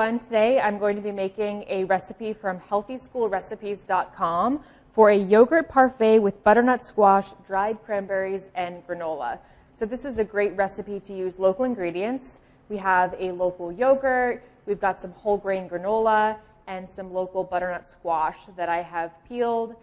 everyone. Today I'm going to be making a recipe from healthyschoolrecipes.com for a yogurt parfait with butternut squash, dried cranberries, and granola. So this is a great recipe to use local ingredients. We have a local yogurt, we've got some whole grain granola, and some local butternut squash that I have peeled,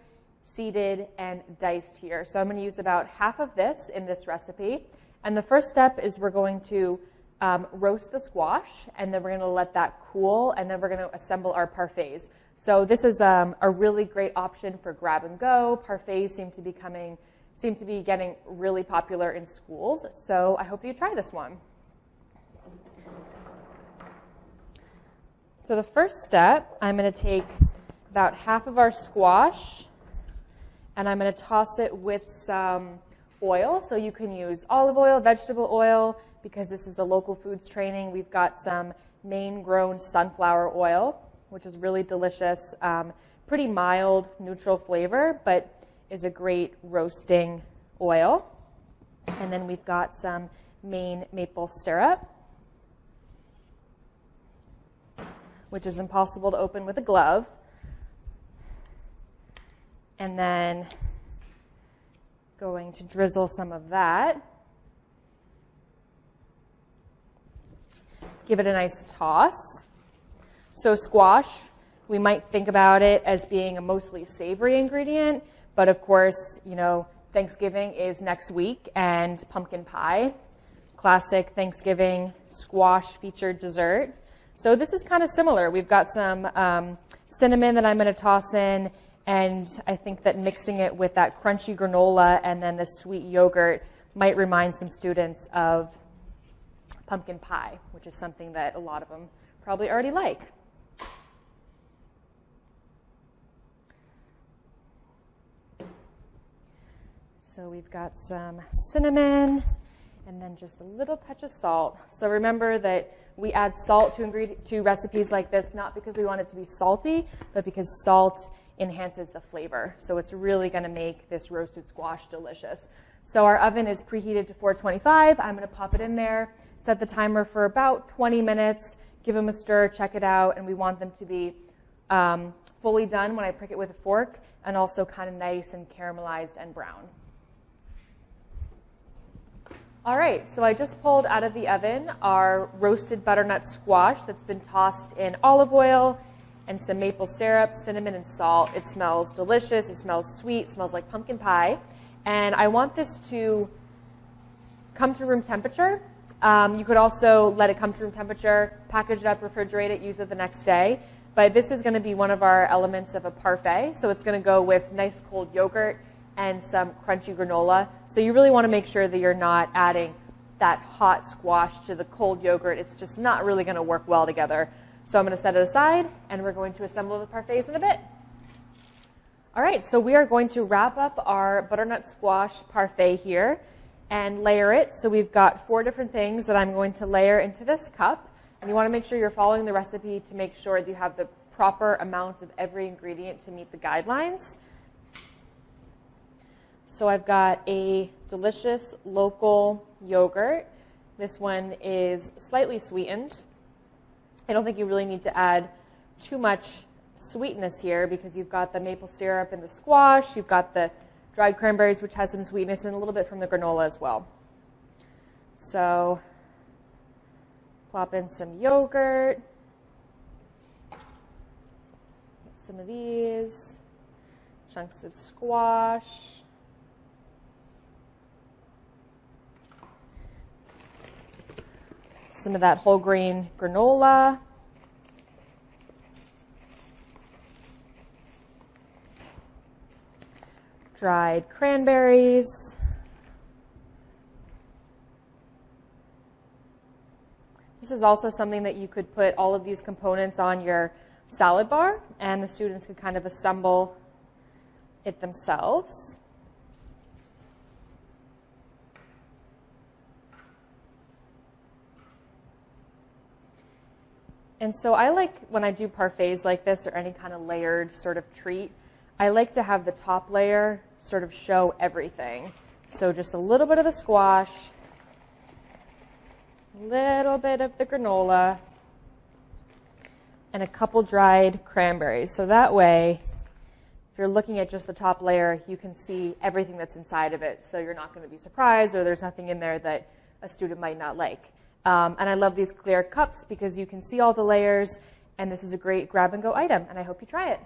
seeded, and diced here. So I'm going to use about half of this in this recipe. And the first step is we're going to um, roast the squash, and then we're going to let that cool, and then we're going to assemble our parfaits. So this is um, a really great option for grab and go. Parfaits seem to be coming, seem to be getting really popular in schools. So I hope that you try this one. So the first step, I'm going to take about half of our squash, and I'm going to toss it with some oil. So you can use olive oil, vegetable oil, because this is a local foods training. We've got some Maine grown sunflower oil, which is really delicious, um, pretty mild, neutral flavor, but is a great roasting oil. And then we've got some Maine maple syrup, which is impossible to open with a glove. And then going to drizzle some of that. Give it a nice toss. So squash, we might think about it as being a mostly savory ingredient, but of course, you know, Thanksgiving is next week and pumpkin pie, classic Thanksgiving squash featured dessert. So this is kind of similar. We've got some um, cinnamon that I'm going to toss in and I think that mixing it with that crunchy granola and then the sweet yogurt might remind some students of pumpkin pie, which is something that a lot of them probably already like. So we've got some cinnamon and then just a little touch of salt. So remember that we add salt to, to recipes like this, not because we want it to be salty, but because salt enhances the flavor. So it's really going to make this roasted squash delicious. So our oven is preheated to 425. I'm going to pop it in there, set the timer for about 20 minutes, give them a stir, check it out, and we want them to be um, fully done when I prick it with a fork and also kind of nice and caramelized and brown. All right, so I just pulled out of the oven our roasted butternut squash that's been tossed in olive oil and some maple syrup, cinnamon, and salt. It smells delicious. It smells sweet. smells like pumpkin pie. And I want this to come to room temperature. Um, you could also let it come to room temperature, package it up, refrigerate it, use it the next day. But this is going to be one of our elements of a parfait. So it's going to go with nice cold yogurt and some crunchy granola. So you really want to make sure that you're not adding that hot squash to the cold yogurt. It's just not really going to work well together. So I'm going to set it aside, and we're going to assemble the parfaits in a bit. All right, so we are going to wrap up our butternut squash parfait here and layer it. So we've got four different things that I'm going to layer into this cup. And you want to make sure you're following the recipe to make sure that you have the proper amounts of every ingredient to meet the guidelines. So I've got a delicious local yogurt. This one is slightly sweetened. I don't think you really need to add too much sweetness here because you've got the maple syrup and the squash, you've got the dried cranberries, which has some sweetness, and a little bit from the granola as well. So plop in some yogurt, some of these, chunks of squash, some of that whole grain granola. Dried cranberries. This is also something that you could put all of these components on your salad bar and the students could kind of assemble it themselves. And so I like when I do parfaits like this or any kind of layered sort of treat, I like to have the top layer sort of show everything. So just a little bit of the squash, a little bit of the granola, and a couple dried cranberries. So that way, if you're looking at just the top layer, you can see everything that's inside of it. So you're not going to be surprised or there's nothing in there that a student might not like. Um, and I love these clear cups because you can see all the layers and this is a great grab and go item and I hope you try it.